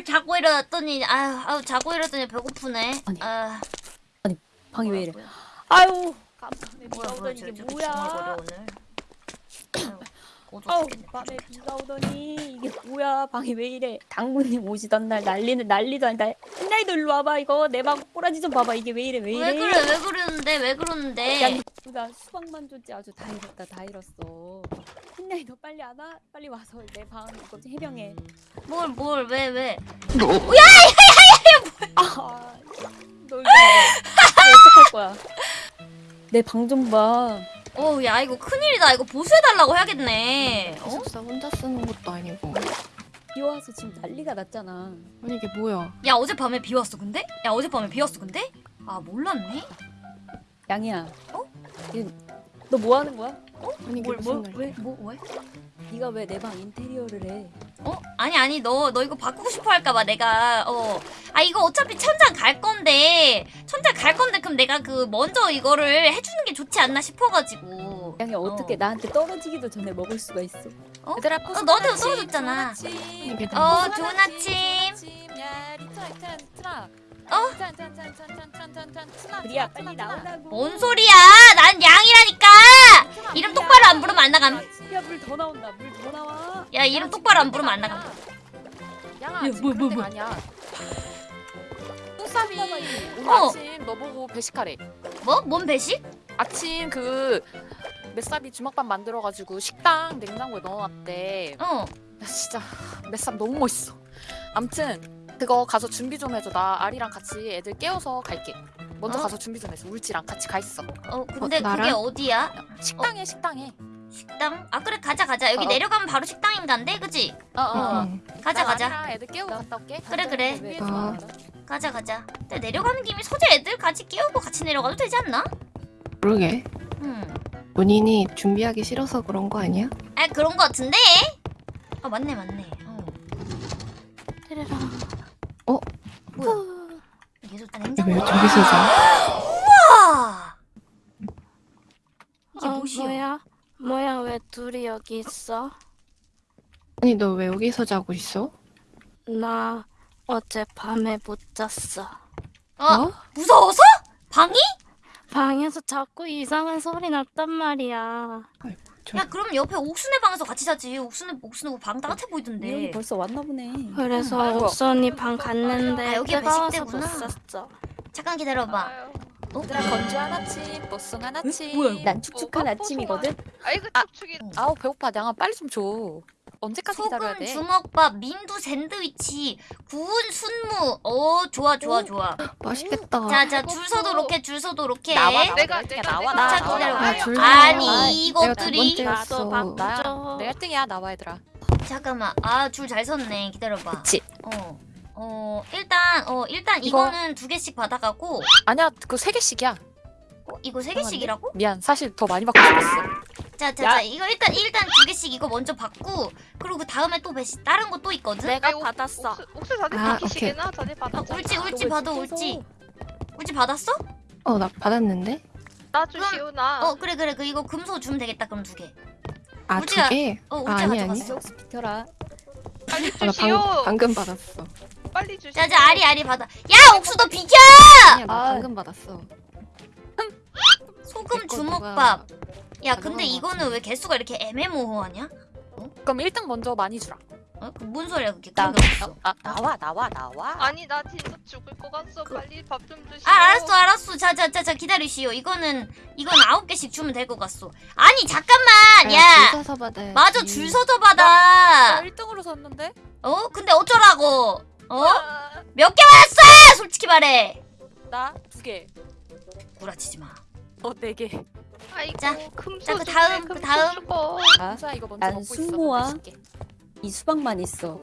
아 자고 일어났더니 아유, 아유 자고 일어났더니 배고프네. 아니. 아, 방이 왜 이래? 뭐야, 아유 깜짝이야 뭐야 뭐야 이게 뭐야? 죽겠네. 밤에 비가 오더니 이게 뭐야 방이 왜 이래? 당구님 오시던 날 난리는 난리도 아니다. 햇날도 일로 와봐 이거 내 방 꼬라지 좀 봐봐 이게 왜 이래 왜 이래? 왜 그래 왜 그러는데 왜 야, 그러는데? 너- 나 수박만 줬지 아주 다 잃었다 다 잃었어. 햇날이 너 빨리 안 와? 빨리 와서 내방 이거 좀 해병해. 뭘뭘 왜 왜? 아, 너 이거 어떡할 거야? 내 방 좀 봐. 어우 야 이거 큰일이다. 이거 보수해달라고 해야겠네. 어? 기숙사 혼자 쓰는 것도 아니고 비 와서 지금 난리가 났잖아. 아니 이게 뭐야 야 어젯밤에 비 왔어 근데? 야 어젯밤에 비 왔어 근데? 아 몰랐네. 양이야. 어? 너 뭐 하는 거야? 아니 이게 뭘 무슨 뭘 말이야 왜? 뭐 왜? 네가 왜 내 방 인테리어를 해? 어? 아니 아니 너 너 이거 바꾸고 싶어 할까봐 내가 어 아 이거 어차피 천장 갈 건데 천장 갈 건데 그럼 내가 그 먼저 이거를 해주는 게 좋지 않나 싶어가지고 양이 어떻게 어. 나한테 떨어지기도 전에 먹을 수가 있어? 어? 얘들아 어, 너한테도 떨어졌잖아. 어다 좋은 아침 야 리타 리타 어? 그리야 빨리 나오라고. 뭔 소리야? 난 양이라니까. 이름 똑바로 안 부르면 안 나감. 야 물 더 나온다. 물 더 나와. 야 이름 똑바로 안 부르면 안 나감. 양아 야, 뭐, 뭐, 뭐. 아니야. 똥삼이 오늘 어. 아침 너보고 배식하래. 뭐? 뭔 배식? 아침 그 맷삽이 주먹밥 만들어가지고 식당 냉장고에 넣어놨대. 어. 나 진짜 맷삽 너무 멋있어. 암튼 그거 가서 준비 좀 해줘 나 아리랑 같이 애들 깨워서 갈게 먼저 어? 가서 준비 좀 해줘 울지랑 같이 가 있어 어, 근데 어, 나랑? 그게 어디야? 식당에 식당에 식당? 아 그래 가자 가자 여기 어. 내려가면 바로 식당인간데 그지? 어어 응. 가자 가자 아리랑 애들 깨우고 갔다 올게 그래, 그래. 어. 가자 가자 근데 내려가는 김에 서재 애들 같이 끼우고 같이 내려가도 되지 않나? 모르게 음. 본인이 준비하기 싫어서 그런 거 아니야? 아 그런 거 같은데? 아 맞네 맞네 어. 테레랑. 어? 뭐야 아, 왜 저기서 자? 우와 이게 어, 뭐야? 뭐야 왜 둘이 여기 있어? 아니 너 왜 여기서 자고 있어? 나 어제 밤에 못 잤어. 어? 무서워서? 방이? 방에서 자꾸 이상한 소리 났단 말이야. 저... 야 그럼 옆에 옥순의 방에서 같이 자지 옥순의 옥순의 방 따뜻해 보이던데 여기 벌써 왔나 보네. 그래서 아이고. 옥선이 방 갔는데 아, 뜨거워서 배식대구나. 잠깐 기다려봐 어? 얘들아 건조한 아침 뽀송한 아침 뭐야, 이거? 난 축축한 뭐가 아침이거든. 아이고 아. 축축이 아우 배고파 양아 빨리 좀줘 언제까지 기다려야 소금 돼? 주먹밥 민두 샌드위치 구운 순무. 어 좋아 좋아 오. 좋아. 맛있겠다. 자자 줄 서도록 해 줄 서도록 해. 나와 내가- 내가 1등이야 내가- 나와 내가- 나와. 자. 나와 아, 줄 아니. 이것들이 내가 두 번째였어. 나도 밥 줘. 나 내가 1등이야 나와 얘들아. 잠깐만. 아 줄 잘 섰네. 기다려봐. 그치. 어. 어 일단 어 일단 이거- 이거는 두 개씩 받아가고. 아니야 그거 3개씩이야. 어, 이거 세 개씩이라고? 미안 사실 더 많이 받고 싶었어 자 자 자 이거 일단 일단 두 개씩 이거 먼저 받고 그리고 그 다음에 또 배시 다른 거 또 있거든? 내가 아이고, 받았어. 옥수, 옥수 다들 아, 다들 어, 받았잖아 울지 울지 너왜 받아? 울지 울지 받았어? 어 나 받았는데? 나 주시오 나 어 그래 그래 그 이거 금소 주면 되겠다 그럼 두 개 아 울지가- 두 개? 어 아, 울지 아니, 가져갔어 아니. 계속 비켜라. 빨리 아, 나 주시오 방, 방금 받았어 빨리 주시오 자자 아리 아리 받아 야 옥수 너 비켜! 아니야 나 아. 방금 받았어 소금 주먹밥. 야 근데 것 이거는. 왜 개수가 이렇게 애매모호하냐? 그럼 1등 먼저 많이 주라. 어? 그뭔 소리야 그게? 나, 없어. 아, 나와 나와 나와. 아니 나 진짜 죽을 것 같어 빨리 밥 좀 주시오. 아 알았어 알았어. 자 자 자 자 기다리시오. 이거는 이건 아홉 개씩 주면 될 것 같소. 아니 잠깐만! 야! 줄 서서 받아야지. 맞아 줄 서서 나 받아! 1등으로 섰는데? 어? 근데 어쩌라고? 어? 아, 몇 개 받았어! 솔직히 말해! 나 2개. 구라치지 마 어 4개 아이고 자, 자, 그 주네, 다음, 그 다음. 주고. 아, 자 이거 먼저 난 먹고 있어 순모와 맛있게. 이 수박만 있어.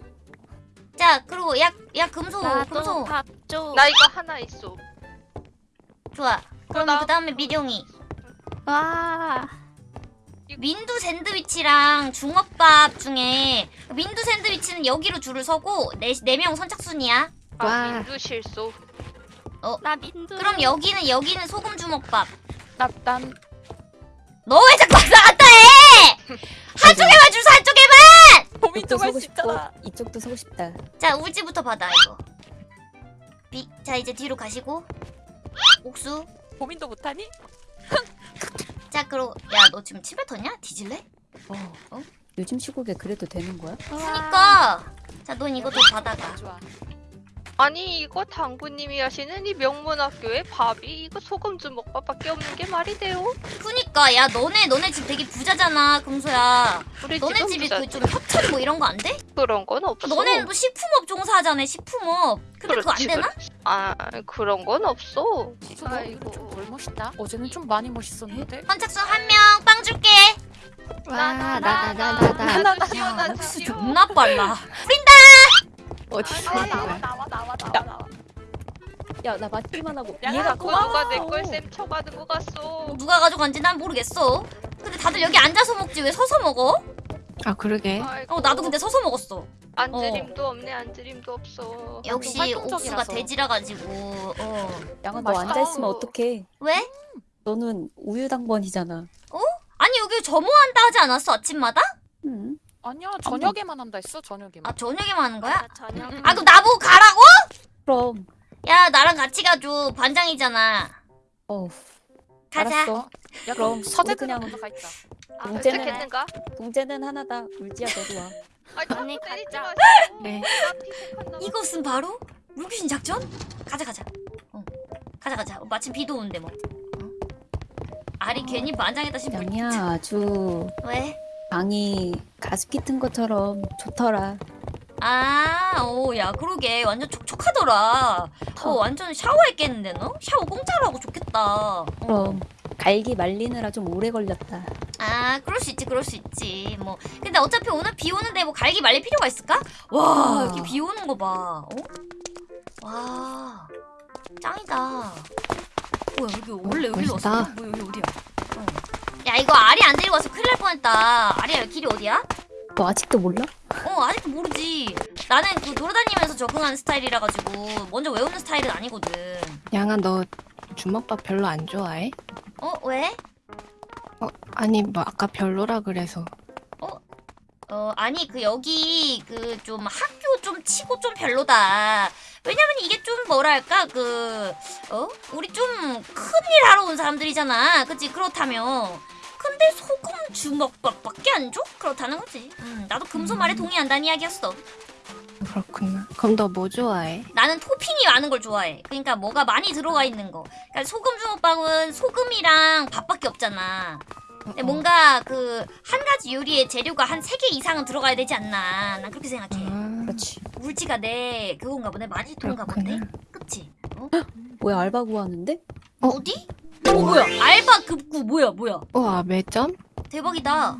자 그리고 야, 야 금소 금소 밥 줘. 나 이거 하나 있어 좋아 그러면 나- 그 다음에 미룡이 와. 민두 샌드위치랑 중업밥 중에 민두 샌드위치는 여기로 줄을 서고 네, 네명 선착순이야 아 와. 민두 실소 나 민두. 그럼 여기는 여기는 소금 주먹밥 나, 난너왜 자꾸 왔다 갔다 해! 한쪽에만 줄서 한쪽에만! 이쪽도 할 서고 수 싶고 있잖아. 이쪽도 서고 싶다. 자 울지부터 받아 이거 비, 자 이제 뒤로 가시고 옥수 고민도 못하니? 자 그럼 야너 지금 침 뱉었냐? 뒤질래? 어. 요즘 시국에 그래도 되는 거야? 그니까 자 넌 이거 좀 받아가 좋 아. 아니 이거 당구님이 하시는 이 명문학교에 밥이 이거 소금 주먹밥밖에 없는 게 말이 돼요? 그니까 야 너네 너네 집 되게 부자잖아 금소야 우리 너네 집이 그 좀 협찬 뭐 이런 거 안 돼? 그런 건 없어. 너네는 또 식품업 종사하잖아 식품업 근데 그거 안 그렇지, 되나? 그렇지. 아 그런 건 없어. 아이고. 좀덜 멋있다. 어제는 좀 많이 멋있었는데. 선착순 한 명 빵 줄게 와, 나, 나, 나, 나, 나. 하나 나야 옥수 존나 빨라 어디 있어, 나와. 나와 나와 나와 나와 나와. 야나 맞기만 하고 야, 얘가 자꾸 누가 내 걸 쌤 쳐가지고 갔어. 누가 가져간지 난 모르겠어 근데 다들 여기 앉아서 먹지 왜 서서 먹어? 아, 그러게. 아이고, 어 나도 근데 서서 먹었어 안드림도 없네 안드림도 없어. 역시. 옥수가 돼지라 가지고 어 양아 너 맛있다. 앉아 있으면 어떡해? 왜? 너는 우유 당번이잖아. 아니 여기 점호한다 하지 않았어 아침마다? 응. 아니야 저녁에만 한다 했어 저녁에만. 아 저녁에만 하는 거야? 저녁. 아 그럼 나보고 가라고? 그럼. 야 나랑 같이 가줘 반장이잖아 어. 가자 알았어. 야 그럼 서재 그냥- 먼저 가 있자. 아, 문제는- 도착했는가? 동재는 하나다. 울지야 너도 와. 언니 가자. 마. 네. 나 피색한다. 이것은 바로 물귀신 작전? 가자 가자 어 가자 가자 어, 마침 비도 오는데 뭐 어? 알이 괜히 반장에다 심고 양이야 아주 왜? 방이 가습기 튼 것처럼 좋더라. 아, 오, 야, 그러게. 완전 촉촉하더라. 어, 완전 샤워했겠는데, 너? 샤워 공짜로 하고 좋겠다. 그럼 갈기 말리느라 좀 오래 걸렸다. 아, 그럴 수 있지, 그럴 수 있지. 뭐. 근데 어차피 오늘 비 오는데 뭐 갈기 말릴 필요가 있을까? 와, 여기 비 오는 거 봐. 어? 와, 짱이다. 뭐야, 여기 원래 여기로 멋있다. 왔어? 뭐야, 여기 어디야? 어. 야, 이거 알이 안 데리고 와서 큰일 날 뻔했다. 알이야, 길이 어디야? 너 아직도 몰라? 어 아직도 모르지 나는 그 돌아다니면서 적응하는 스타일이라 가지고 먼저 외우는 스타일은 아니거든 양아, 너 주먹밥 별로 안 좋아해? 어 왜? 어, 아니, 뭐, 아까 별로라 그래서. 어 아니 그 여기 그 좀 학교 좀 치고 좀 별로다 왜냐면 이게 좀 뭐랄까 그 어 우리 좀 큰일 하러 온 사람들이잖아 그치 그렇다면 근데 소금 주먹밥밖에 안 줘? 그렇다는 거지 음 나도 금소 말에 동의한다는 이야기였어 그렇구나. 그럼 너 뭐 좋아해? 나는 토핑이 많은 걸 좋아해. 그러니까 뭐가 많이 들어가 있는 거. 그러니까 소금 주먹밥은 소금이랑 밥밖에 없잖아. 근데 뭔가 그 한 가지 요리에 재료가 한 세 개 이상은 들어가야 되지 않나. 난 그렇게 생각해. 아, 그렇지. 물지가 내 그건가 보네. 본데. 그렇구나. 그치? 뭐야 알바 구하는데? 어? 어? 디 어 뭐야? 알바 급구 뭐야 뭐야? 우와, 매점? 대박이다.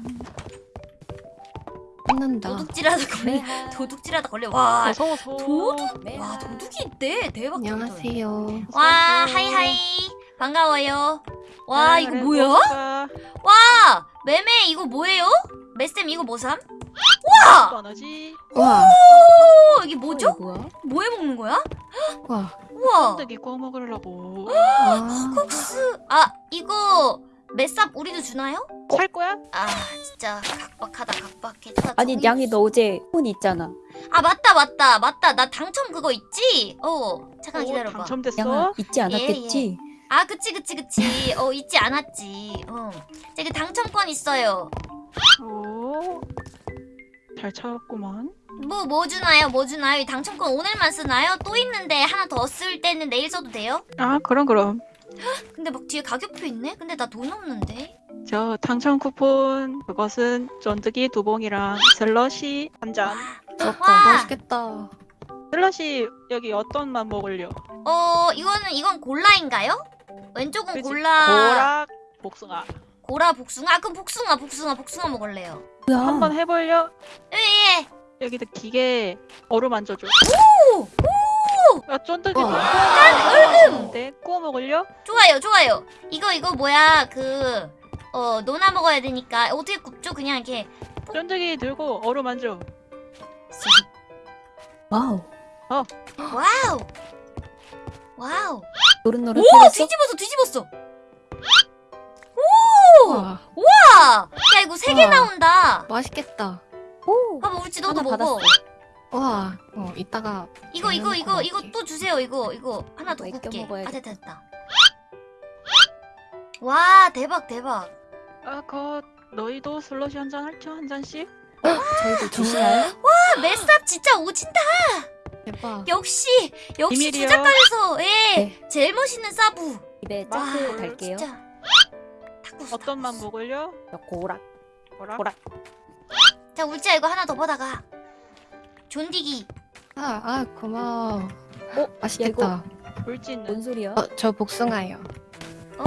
혼난다. 도둑질하다 걸려. 도둑질하다 걸려. 와 어서 어서. 도둑? 네. 와 도둑이 있대. 대박. 안녕하세요. 와 하이하이 반가워요. 와 이거 뭐야? 와. 와 매매 이거 뭐예요? 매쌤 이거 뭐삼? 와! 원하지. 우와, 어, 뭐죠? 이거 뭐야? 뭐 해 먹는 거야? 우와. 우와 쫀득이 구워 먹으려고. 와. 콕스 아 이거 매쌉 우리도 주나요? 살 거야? 아 진짜 각박하다 각박해 나 아니 양이 너 어제 폰 있잖아. 아 맞다 맞다 맞다 나 당첨 그거 있지? 어 잠깐 오, 기다려봐 당첨됐어? 양아 잊지 않았겠지? 아 그치 그치 그치 어 잊지 않았지 어 제가 당첨권 있어요 오. 잘 찾았구만. 뭐 뭐 주나요 뭐 주나요 이 당첨권 오늘만 쓰나요? 또 있는데 하나 더 쓸 때는 내일 써도 돼요? 아 그럼 그럼. 근데 막 뒤에 가격표 있네? 근데 나 돈 없는데? 저 당첨 쿠폰 그것은 쫀득이 두 봉이랑 슬러시 한 잔. 부럽다. 와! 맛있겠다. 슬러시 여기 어떤 맛 먹을려? 어 이거는 이건 골라인가요? 왼쪽은 그치? 골라 고락 복숭아. 고라 복숭아 아, 그럼 복숭아 복숭아 복숭아 먹을래요 뭐야? 한번 해볼려? 예예 여기다 기계 어루만져줘. 오! 야 쫀득이 우와. 얼음. 구워 먹을려? 좋아요 좋아요 이거 이거 뭐야 그 어 노나 먹어야 되니까 어떻게 굽죠 그냥 이렇게 쫀득이 들고 어루 만져. 와우. 와우 와우 노릇노릇 오? 뒤집었어 뒤집었어 우와, 와! 야 이거 세개 우와. 나온다 맛있겠다. 오 봐봐 우리 너도 먹어 받았어. 와, 어, 이따가 이거 이거 이거 거 이거. 또 주세요 이거 이거 하나 더 이거 굽게. 아 됐다 됐다 와 대박 대박 아, 그 너희도 슬러시 한 잔 할죠? 한 잔씩? 저희도 주시나요? 아 메스탑 진짜 오진다 대박. 역시 역시 비밀이요. 주작관에서 예 네. 제일 멋있는 사부 입에 와 짝을 달게요. 진짜 어떤 맛 탁구수. 먹을려? 고락. 뭐라? 뭐라? 자 울지야 이거 하나 더 받아가 존디기 아, 아, 고마워. 어? 맛있겠다. 물지는 뭔 소리야? 어, 저 복숭아요. 어?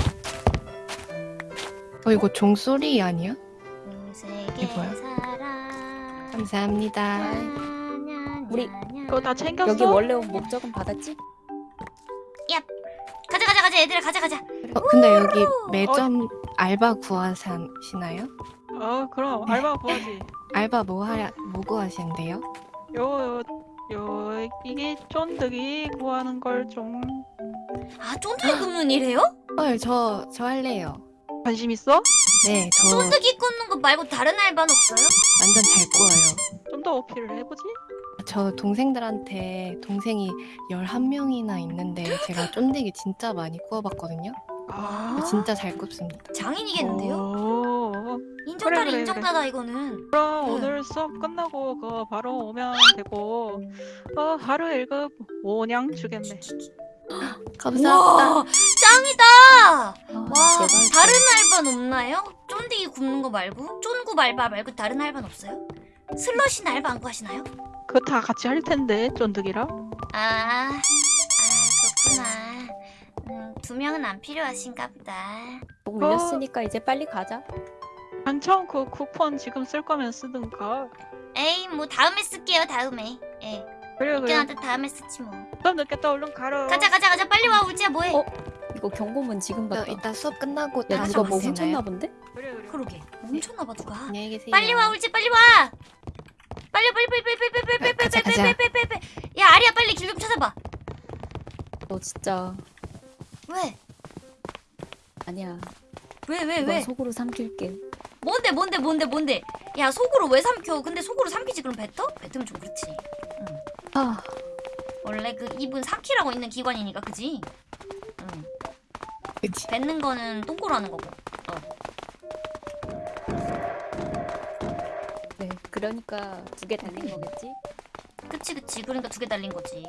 어, 이거 종소리 아니야? 우세계 이게 뭐야? 사랑 감사합니다. 우리 그거 다 챙겼어? 여기 원래 온 목적은 받았지? 가자 가자 가자 얘들아 가자 가자 어, 근데 여기 매점 알바 구하시 나요? 어, 그럼 알바 구하지. 알바 뭐 하, 뭐 구하신대요? 요, 요, 요, 이게 쫀득이 구하는 걸좀 아 쫀득이 굽는 일해요? 헐, 저, 저 할래요. 관심 있어? 네, 저 쫀득이 굽는 거 말고 다른 알바는 없어요? 완전 잘 구워요. 좀 더 어필을 해보지? 저 동생들한테 동생이 11명이나 있는데 제가 쫀득이 진짜 많이 구워봤거든요. 아 진짜 잘 굽습니다. 장인이겠는데요? 오, 인정다리 그래, 그래, 인정다다 이거는 그럼 응. 오늘 수업 끝나고 그 바로 오면 되고 어, 하루 1급 5냥 주겠네. 감사합니다. 와 짱이다 아, 와 대박. 다른 알바는 없나요? 쫀디기 굽는 거 말고 쫀구 알바 말고 다른 알바는 없어요? 슬러시 알바 안 구하시나요? 그거 다 같이 할 텐데 쫀득이랑. 아, 아 그렇구나. 음, 두 명은 안 필요하신가 보다. 목 올렸으니까 이제 빨리 가자. 한참 그 쿠폰 지금 쓸 거면 쓰든가. 에이, 뭐 다음에 쓸게요. 다음에. 예. 그래 그래. 웃겨한테 다음에 쓰지 뭐. 좀 늦겠다 얼른 가라. 가자, 가자, 가자. 빨리 와, 울지야. 뭐해? 어? 이거 경고문 지금 저 받다. 이따 수업 끝나고 야 누가 뭐. 훔쳤나 본데? 그래 그래. 그러게. 훔쳤나 봐 누가. 안녕히 계세요. 빨리 와, 울지. 빨리 와. 빨리, 빨리, 빨리, 빨리, 빨리, 빨리, 빨리, 빨리, 가자, 빨리, 가자. 빨리, 빨리, 빨리, 빨리. 야, 아리야, 빨리 길좀 찾아봐. 너 진짜 왜? 아니야. 왜, 왜, 왜? 속으로 삼킬게. 뭔데, 뭔데, 뭔데, 뭔데? 야, 속으로 왜 삼켜? 근데 속으로 삼키지 그럼 뱉어? 뱉으면 좀 그렇지. 아 원래 그 입은 삼키라고 있는 기관이니까, 그지? 응. 그치. 뱉는 거는 똥꼬로 하는 거고. 네. 그러니까 두 개 달린 거겠지? 그치 그치 그러니까 두 개 달린 거지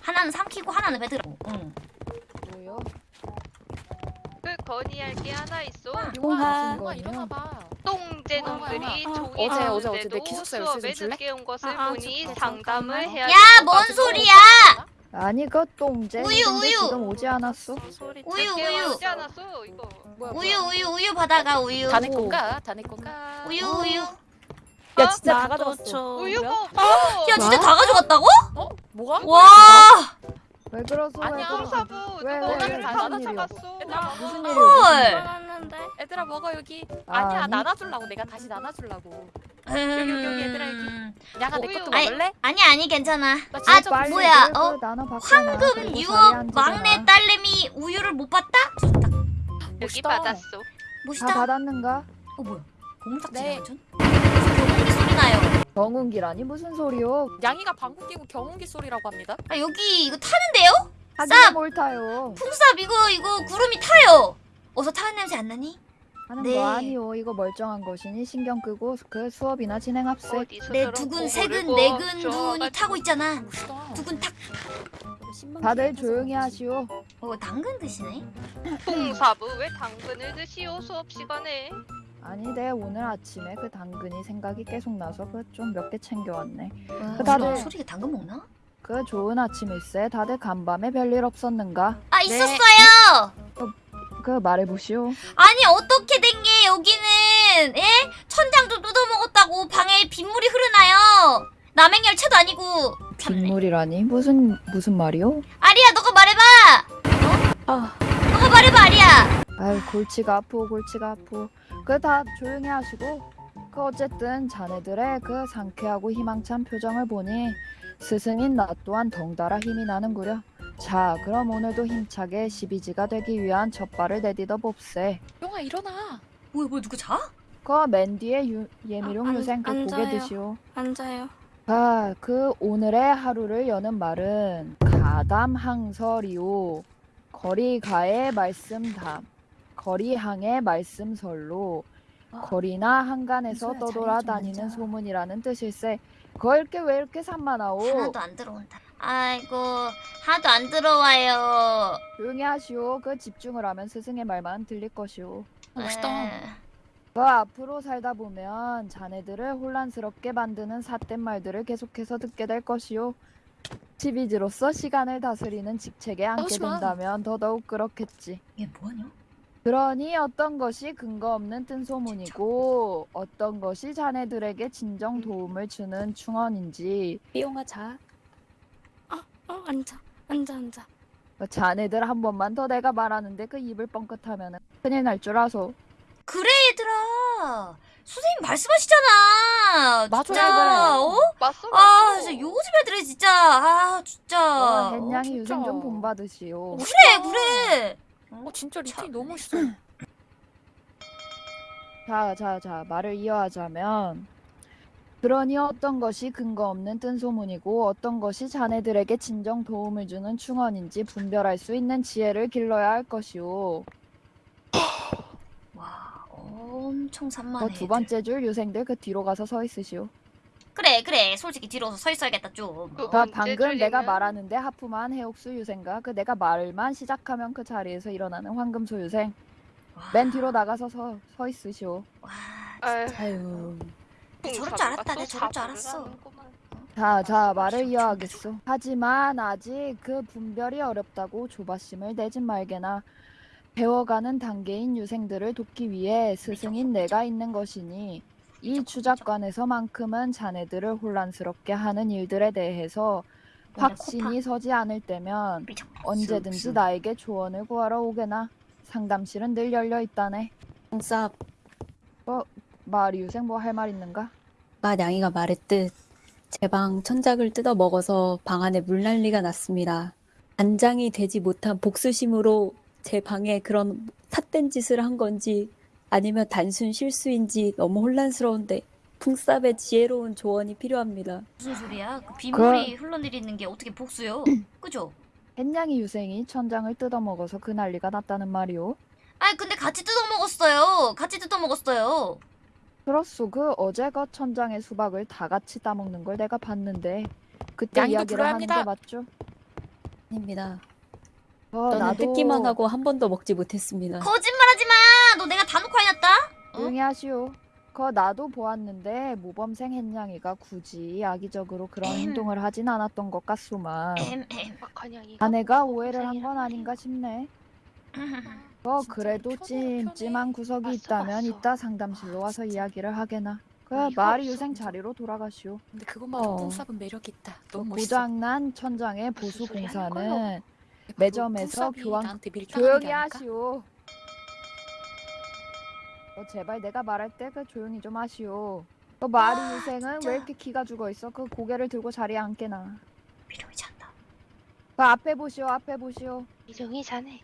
하나는 삼키고 하나는 뱉으라고 응. 뭐요? 그 건의할 게 하나 있어. 용화. 용화 일어나봐. 똥제 아, 놈들이 아, 아. 종이 어제, 어제, 어제 주는데도 내 기숙사 열쇠 좀 수업에 줄래? 늦게 온 것을 아, 아, 보니 저- 상담을 잠깐만. 해야 야, 뭔 소리야? 아니 그 똥제 우유, 근데 우유. 지금 오지 않았어? 우유, 우유. 오지 않았어 이거. 뭐야, 우유 우유 우유 받아가 우유 다내 건가? 다내 건가? 우유 우유 야 진짜 다 뭐야? 없어. 야 진짜 다 가져갔다고? 어? 뭐가? 와 왜 그러소? 아니야. 사부 왜, 왜, 왜, 다 무슨 일이야? 가져갔어. 얘들아, 무슨 먹어. 일이야? 헐 얘들아 먹어 여기. 아, 아니야 아니? 나눠주려고 내가 다시 나눠주려고. 음, 여기, 여기, 얘들아, 여기. 야가 내 우유. 것도 아이, 먹을래? 아니 아니 괜찮아 나아 뭐야 그 어. 황금 유업. 막내 딸내미 우유를 못 받다? 좋다 여기 멋있다. 받았어. 다 멋있다 받았는가? 어 뭐야 네. 완전 고무기 소리 나요 정운기라니 무슨 소리요? 양이가 방구 끼고 경운기 소리라고 합니다. 아 여기 이거 타는데요? 하기가 뭘 타요? 풍삽 이거 이거 구름이 타요 어서 타는 냄새 안 나니? 하는 네. 거 아니요. 이거 멀쩡한 것이니 신경 끄고 그 수업이나 진행합세. 내 두근 세근 네근 눈이. 타고 있잖아 멋있다. 두근 탁 다들 조용히 하시오. 어 당근 드시네 풍사부 왜 당근을 드시오 수업 시간에? 아니 내 오늘 아침에 그 당근이 생각이 계속 나서 그 좀 몇 개 챙겨왔네. 와, 그 다들- 소리가 당근 먹나? 그 좋은 아침일세. 다들 간밤에 별일 없었는가? 아 네. 있었어요 그 말해보시오. 아니 어떻게 된 게 여기는 예? 천장도 뜯어먹었다고 방에 빗물이 흐르나요 남행 열차도 아니고 참네. 빗물이라니 무슨 무슨 말이오? 아리야 너가 말해봐 골치가 아프고 골치가 아프. 그다 조용히 하시고. 그 어쨌든 자네들의 그 상쾌하고 희망찬 표정을 보니 스승인 나 또한 덩달아 힘이 나는구려. 자, 그럼 오늘도 힘차게 12지가 되기 위한 첫 발을 내딛어 봅세. 용아 일어나. 뭐야 뭐야 누구 자? 그맨 뒤에 유, 예미룡 아, 안- 유생 그 고개 앉아요. 드시오. 앉아요. 아, 그 오늘의 하루를 여는 말은 가담항설이오. 거리가의 말씀담. 거리항의 말씀설로 거리나 한간에서 떠돌아다니는. 소문이라는 뜻일세. 그걸 게왜 이렇게 산만하오? 하나도 안 들어온다. 아이고 하나도 안 들어와요. 조용히 하시오. 그 집중을 하면 스승의 말만 들릴 것이오. 멋있다. 에, 그 앞으로 살다 보면 자네들을 혼란스럽게 만드는 삿된 말들을 계속해서 듣게 될 것이오. 시비지로서 시간을 다스리는 직책에 앉게. 된다면 더더욱 그렇겠지. 얘 뭐하냐? 그러니 어떤 것이 근거 없는 뜬소문이고 어떤 것이 자네들에게 진정 도움을 주는 충언인지 삐용하자. 어 앉아 앉아 앉아. 그 자네들 한 번만 더 내가 말하는데 그 입을 뻥끗하면 큰일 날 줄 아소. 그래 얘들아. 선생님 말씀하시잖아. 맞아, 진짜. 그래. 어? 맞어 아 맞어. 진짜 요즘 애들이 진짜 아 진짜. 와, 어, 햇냥이. 유생 좀 본받으시오. 그래 그래. 어 진짜 리틴 참. 너무 멋있어. 자, 자, 자, 말을 이어하자면 그러니 어떤 것이 근거 없는 뜬소문이고 어떤 것이 자네들에게 진정 도움을 주는 충언인지 분별할 수 있는 지혜를 길러야 할 것이오. 와 엄청 산만해. 그두 번째 줄 유생들 그 뒤로 가서 서 있으시오. 그래 그래 솔직히 뒤로 서 있어야겠다 좀. 그- 어? 방금 내가? 말하는데 하품한 해옥수 유생과 그 내가 말만 시작하면 그 자리에서 일어나는 황금 소 유생 와, 맨 뒤로 나가서 서, 서 있으시오. 와 아유, 아유. 저럴 줄 알았다, 내가 저럴 줄 알았어. 자, 자, 말을 이어하겠소. 하지만 아직 그 분별이 어렵다고 조바심을 내진 말게나 배워가는 단계인 유생들을 돕기 위해 스승인 내가 있는 것이니 이 주작관에서만큼은 자네들을 혼란스럽게 하는 일들에 대해서 확신이 서지 않을 때면. 언제든지 나에게 조언을 구하러 오게나 상담실은 늘 열려 있다네. 쌉. 마리 유생 뭐 할 말 있는가? 마냥이가 말했듯 제 방 천장을 뜯어 먹어서 방 안에 물난리가 났습니다. 안장이 되지 못한 복수심으로 제 방에 그런 삿된 짓을 한 건지 아니면 단순 실수인지 너무 혼란스러운데 풍쌉의 지혜로운 조언이 필요합니다. 무슨 소리야? 그 빗물이 흘러내리는 게 어떻게 복수요? 그죠? 햇냥이 유생이 천장을 뜯어 먹어서 그 난리가 났다는 말이오. 아 근데 같이 뜯어 먹었어요. 같이 뜯어 먹었어요. 그렇소. 그 어제 그 천장의 수박을 다 같이 따먹는 걸 내가 봤는데 그때 이야기를 하는 게. 맞죠? 아닙니다. 어, 저는 뜯기만 하고 한 번도 먹지 못했습니다. 거짓말하지 마. 너 내가 다 놓고 해놨다. 어? 조용히 하시오. 그 나도 보았는데 모범생 햇냥이가 굳이 악의적으로 그런 엠. 행동을 하진 않았던 것 같소만 엠 엠. 아내가 오해를 한 건 아닌가 싶네. 어 그래도 찜찜한 구석이 맞어, 있다면 맞어. 이따 상담실로 와서. 이야기를 하게나. 그 아, 없어, 유생. 자리로 돌아가시오. 근데 그것만으로 어. 뽕쌉은 매력 있다. 그 너무 멋있어. 고장난 천장의 보수 공사는? 매점에서 교환- 조용히 게 아닐까? 하시오. 어, 제발 내가 말할 때 그 조용히 좀 하시오. 그 마리 아, 유생은 진짜. 왜 이렇게 기가 죽어 있어? 그 고개를 들고 자리에 앉게나. 미련이지 않다. 그 앞에 보시오, 앞에 보시오. 이정이 자네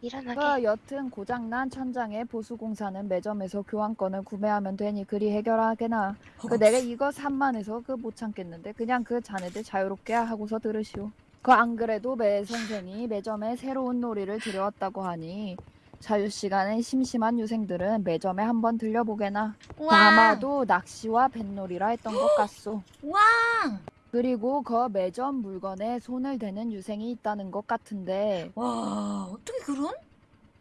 일어나게. 그 여튼 고장난 천장의 보수 공사는 매점에서 교환권을 구매하면 되니 그리 해결하게나. 그 내가 이거 산만해서 그 못 참겠는데 그냥 그 자네들 자유롭게 하고서 들으시오. 그 안 그래도 매 선생이 매점에 새로운 놀이를 들여왔다고 하니 자유 시간에 심심한 유생들은 매점에 한번 들려보게나. 와. 아마도 낚시와 뱃놀이라 했던 것 같소. 와. 그리고 그 매점 물건에 손을 대는 유생이 있다는 것 같은데 와 어떻게 그런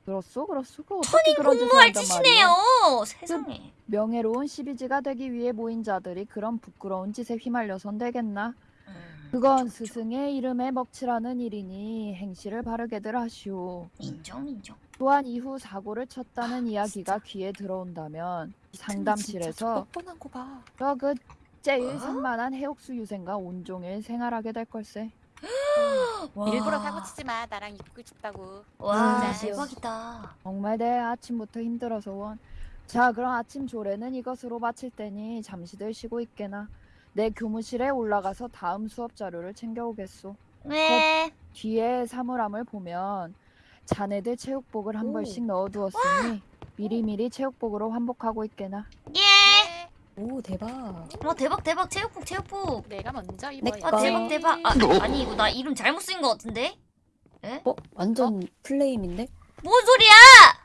그렇소 그렇소 그 짓을 공무할 짓이네요. 말이오? 세상에. 명예로운 시비지가 되기 위해 모인 자들이 그런 부끄러운 짓에 휘말려선 되겠나? 음, 그건. 스승의 이름에 먹칠하는 일이니 행실을 바르게들 하시오. 인정 인정. 또한 이후 사고를 쳤다는 이야기가 귀에 들어온다면 상담실에서 저 뻔뻔한 거 봐. 저그 제일 어? 산만한 해옥수 유생과 온종일 생활하게 될 걸세. 와. 일부러 사고 치지 마. 나랑 입고 싶다고. 와 진짜. 대박이다. 정말 내 아침부터 힘들어서 원. 자, 그럼 아침 조례는 이것으로 마칠 테니 잠시들 쉬고 있게나. 내 교무실에 올라가서 다음 수업 자료를 챙겨오겠소. 네. 뒤에 사물함을 보면 자네들 체육복을 한 오. 벌씩 넣어두었으니 미리미리 체육복으로 환복하고 있게나. 예. 오 대박. 어 대박 대박 체육복 체육복. 내가 먼저 내 입어야지. 아 거. 대박 대박. 아 아니 이거 나 이름 잘못 쓴 거 같은데? 어 완전 플레임인데? 뭔 소리야?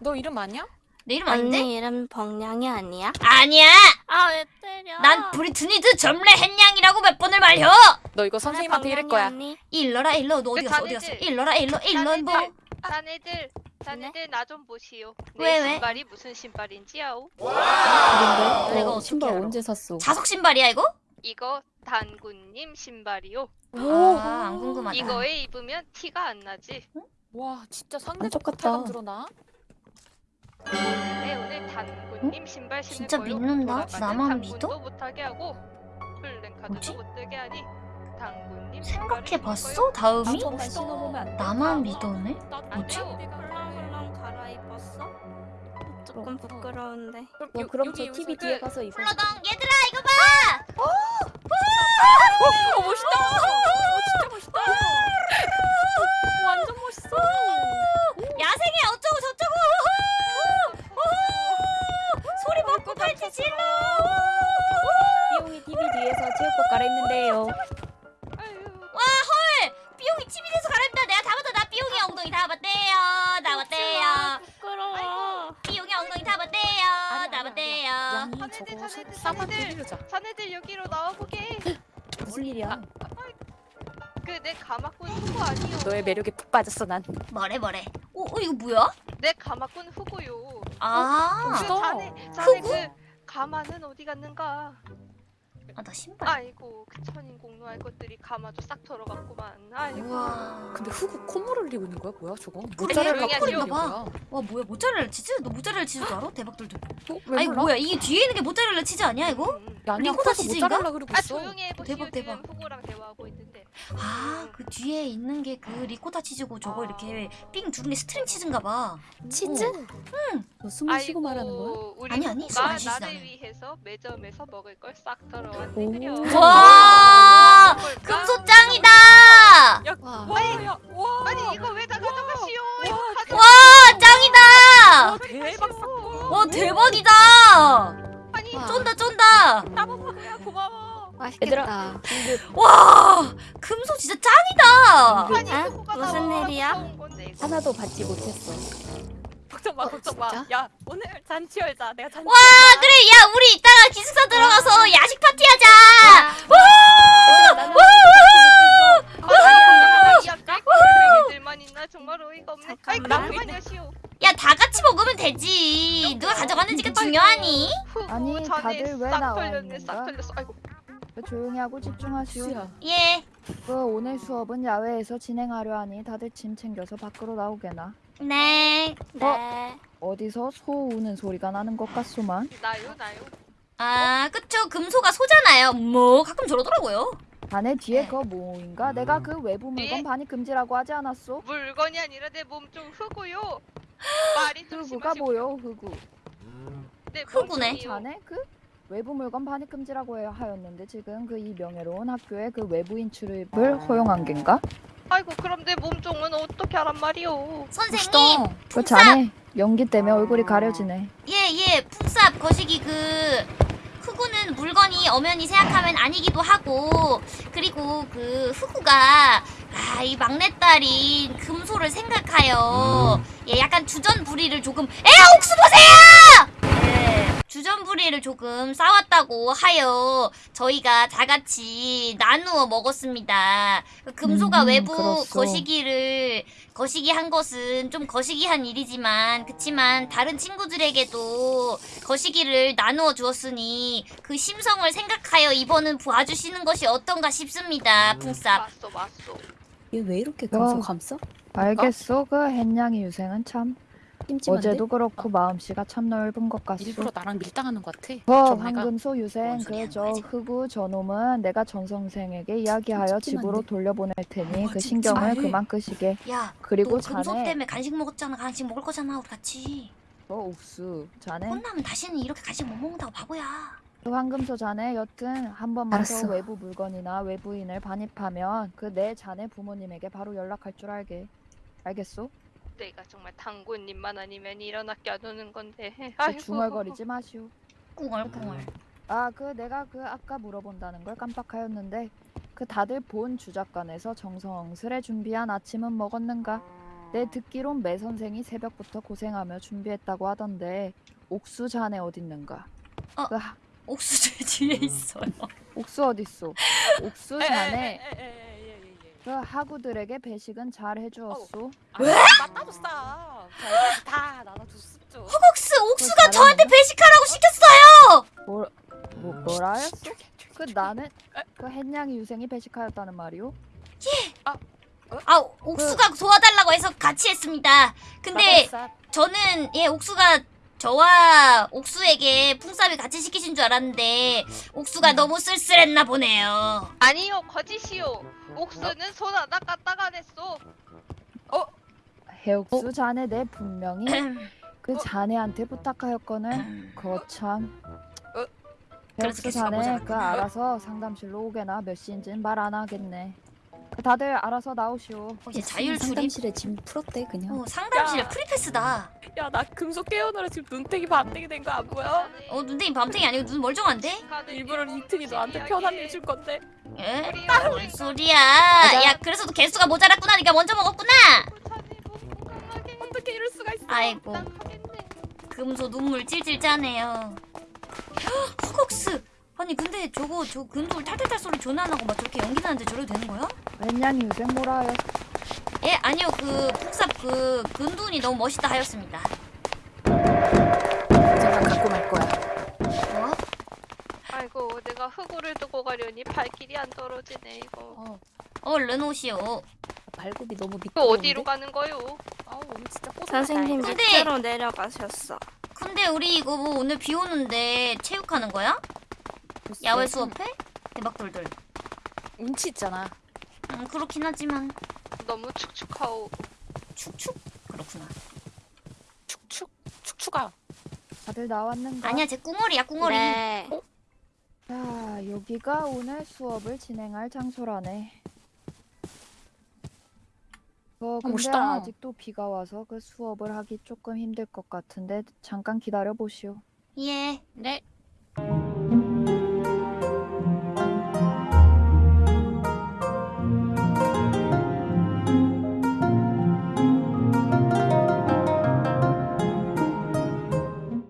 너 이름 아니야? 내 이름 아닌데? 언니 이름 벙냥이 아니야? 아니야. 아 왜 때려? 난 브리트니드 점례 햇냥이라고 몇 번을 말려. 너 이거 선생님한테 이럴 거야. 언니. 일러라 일러 너 어디 그 갔어 어디 갔어? 일러라 일러 일러 뭐? 자네들, 자네들, 자네들 나 좀 보시오. 내 왜, 왜? 신발이 무슨 신발인지 아오? 근데 내가 어, 어떻게 신발 알아? 언제 샀어? 자석 신발이야 이거? 이거 단군님 신발이오. 아안 궁금하다. 이거에 입으면 티가 안 나지. 와 진짜 안 상대적 똑같다. 부탁감 들어나? 네, 오늘 단군님 신발 신을 진짜 거요. 믿는다? 돌아가는 나만 믿어? 못하게 하고 플랜카드도 뭐지? 못 뜨게 하니 생각해봤어? 다음이? 나만 믿었네? 나 뭐지? 조금 부끄러운데. 어, 그럼 저 TV 뒤에 가서 입어. 플러덩 얘들아 이거 봐! 어 멋있다. 어 진짜 멋있다. 완전 멋있어. 야생의 어쩌고 저쩌고! 소리 먹고 팔찌 질러! 비용이 TV 뒤에서 체육복 갈아입는데요. 삐용이 엉덩이 다 봤대요 다 봤대요 부끄러워. 삐용이 엉덩이 다 봤대요 아니야, 다 아니야, 봤대요 양이 자네들, 자네들, 자네들. 여기로 나와보게. 무슨 일이야? 그내 가마꾼 후보 아니오. 너의 매력에 푹 빠졌어 난. 뭐래 뭐래 어, 어 이거 뭐야? 내 가마꾼 후보요. 아, 그 멋있다. 자네, 자네 그 가마는 어디 갔는가? 아 나 신발 아이고 그 천인 공노 할 것들이 가마도 싹 털어갔구만. 아이고. 우와 근데 후구 콧물을 흘리고 있는 거야 뭐야 저거? 모짜렐라 콧물이 하세요. 뭐야? 와 뭐야 모짜렐라 치즈? 너 모짜렐라 치즈도 알아? 대박들도 어, 왜 아니 몰라? 뭐야 이게 뒤에 있는 게 모짜렐라 치즈 아니야 이거? 음, 음. 야, 아니야 리코타 치즈인가? 아 있어. 조용히 해보시오. 대박, 대박. 지금 후보랑 대화하고 있는데. 아 그 뒤에 있는 게 그 리코타 치즈고 저거 이렇게 삥 두른 게 스트링 치즈인가 봐 치즈? 너 숨을 쉬고 말하는 거야? 우리 아니, 아니, 숨안 쉬지 나를 않아요. 위해서 매점에서 먹을 걸싹 오. 털어왔네. 와 금소 짱이다 와. 와, 야, 와. 아니 이거 왜 다 가져가시오? 가져. 와 짱이다 와, 대박. 와 대박이다 맛있겠다. 와 금소 진짜 짱이다 아니 아? 무슨 일이야? 하나도 받지 못했어. 걱정 마, 걱정 마. 진짜? 야, 오늘 잔치 열자. 내가 잔치. 와 그래 야 우리 이따가 기숙사 들어가서 야식 파티하자 얘들아, 나는 받지 못했어. 아, 이 앞에 애들만 있나 정말 어이가 없네. 아이 잠깐만. 그만 여시오. 야다 같이 먹으면 되지 누가 가져가는지가 중요하니 아니, 다들 왜싹 나와 털렸네, 있는 싹? 털렸어. 아이고. 그 조용히 하고 집중하시오. 수야. 예그 오늘 수업은 야외에서 진행하려 하니 다들 짐 챙겨서 밖으로 나오게나. 네. 네. 어디서 소 우는 소리가 나는 것 같소만. 나요 나요. 아 그쵸 금소가 소잖아요 뭐 가끔 저러더라고요 자네 뒤에 네. 그 뭐인가? 내가 그 외부 물건 네? 반입 금지라고 하지 않았소? 물건이 아니라 내 몸 좀 흑우요. 말이 좀 흑우가 심하시고. 뭐요, 흑우? 내 흑우네. 자네 그 외부 물건 반입 금지라고 해- 하였는데 지금 그 이 명예로운 학교에 그 외부인 출입을 허용한 겐가? 아이고 그럼 내 몸종은 어떻게 하란 말이오. 선생님 그 자네 연기 때문에 얼굴이 가려지네. 예예 풍삽 거시기 그 흑우는 물건이 엄연히 생각하면 아니기도 하고 그리고 그 흑우가 아 이 막내딸인 금소를 생각하여 예 약간 주전부리를 조금 에야 옥수 보세요 예 주전부리를 조금 싸웠다고 하여 저희가 다 같이 나누어 먹었습니다 그 금소가 음, 외부 그렇소. 거시기를 거시기 한 것은 좀 거시기한 일이지만 그치만 다른 친구들에게도 거시기를 나누어 주었으니 그 심성을 생각하여 이번은 봐주시는 것이 어떤가 싶습니다 풍쌉 맞소 맞소. 얘 왜 이렇게 어. 감싸? 알겠소. 그 햇냥이 유생은 참 찜찜한데? 어제도 그렇고 마음씨가 참 넓은 것 같소. 일부러 나랑 밀당하는 것 같아. 그좀 내가 황금소 유생 그 저? 흑우 저놈은 내가 전 선생에게 이야기하여? 집으로 돌려보낼 테니 어, 그. 신경을 그만 끄시게. 야 그리고 너 금속 자네 때문에 간식 먹었잖아 간식 먹을 거잖아 우리 같이 저 옥수 자네 혼나면 다시는 이렇게 간식 못 먹는다고 바보야 그 황금소 자네 여튼 한 번만 알았어. 더 외부 물건이나 외부인을 반입하면 그 내 자네 부모님에게 바로 연락할 줄 알게. 알겠소? 내가 정말 당구님만 아니면 이런 학교 안 오는 건데. 그 아이고. 중얼거리지 마시오. 꿍얼꿍얼. 아, 그 내가 그 아까 물어본다는 걸 깜빡하였는데 그 다들 본 주작관에서 정성스레 준비한 아침은 먹었는가? 내 듣기론 매 선생이 새벽부터 고생하며 준비했다고 하던데 옥수 자네 어딨는가? 어. 그 하- 옥수수 뒤에 있어요. 옥수 어딨소? 옥수 에에에에에에. 그 하구들에게 배식은 잘 해주었소? 왜? 맞다줬어. 다 나눠줬었죠. 옥수 옥수가 잘하네. 저한테 배식하라고 시켰어요. 뭐, 뭐 뭐라 하였소? 그 나는 그 햇냥이 유생이 배식하였다는 말이오? 아 옥수가 도와달라고 해서 같이 했습니다. 근데. 저는 예 옥수가 저와 옥수에게 풍삽을 같이 시키신 줄 알았는데 옥수가 너무 쓸쓸했나 보네요. 아니요, 거짓이요. 옥수는 손 하나 까딱 안 했어. 해옥수 자네 내 분명히 그 자네한테 부탁하였거늘 음. 거참 그래서 해옥수 자네. 그 알아서 상담실로 오게나 몇 시인지는 말 안 하겠네 그 다들 알아서 나오시오 어, 이제 자율 출입. 상담실에 짐 풀었대 그냥. 어, 상담실에 야. 프리패스다. 야, 나 금속 깨우느라 지금 눈탱이 반탱이 된 거 안 보여? 어 눈탱이 밤탱이 아니고 눈 멀쩡한데? 일부러 이틀이 너한테 편한 일 줄 건데. 예? 우리 뭔 소리야? 야 그래서도 개수가 모자랐구나. 네가 먼저 먹었구나. 어떻게 이럴 수가 있어? 아이고 금소 눈물 찔찔 짜네요. 흑옥스. 아니 근데 저거 저 금속을 탈탈탈 소리 전화 안 하고 막 저렇게 연기 나는데 저래도 되는 거야? 웬냥이 유생 뭐라 하였 예 아니요 그 폭삽 그 근둔이 너무 멋있다 하였습니다. 제가 갖고 갈 거야. 뭐? 아이고, 내가 흑우를 두고 가려니 발길이 안 떨어지네 이거. 어 얼른 오시오. 발굽이 너무 그 미끄러운데. 어디로 가는 거요? 아우, 오늘 진짜 꼬 선생님 근데- 밑으로 내려가셨어. 근데 우리 이거 뭐 오늘 비 오는데 체육하는 거야? 글쎄. 야외 수업해? 대박 돌돌. 운치 있잖아. 음 그렇긴 하지만 너무 축축하오. 축축 그렇구나. 축축 축축아. 다들 나왔는가? 아니야 제 꿍얼이야 꿍얼이. 네. 자 여기가 오늘 수업을 진행할 장소라네 어 근데 멋있다. 아직도 비가 와서 그 수업을 하기 조금 힘들 것 같은데 잠깐 기다려 보시오 예. 네.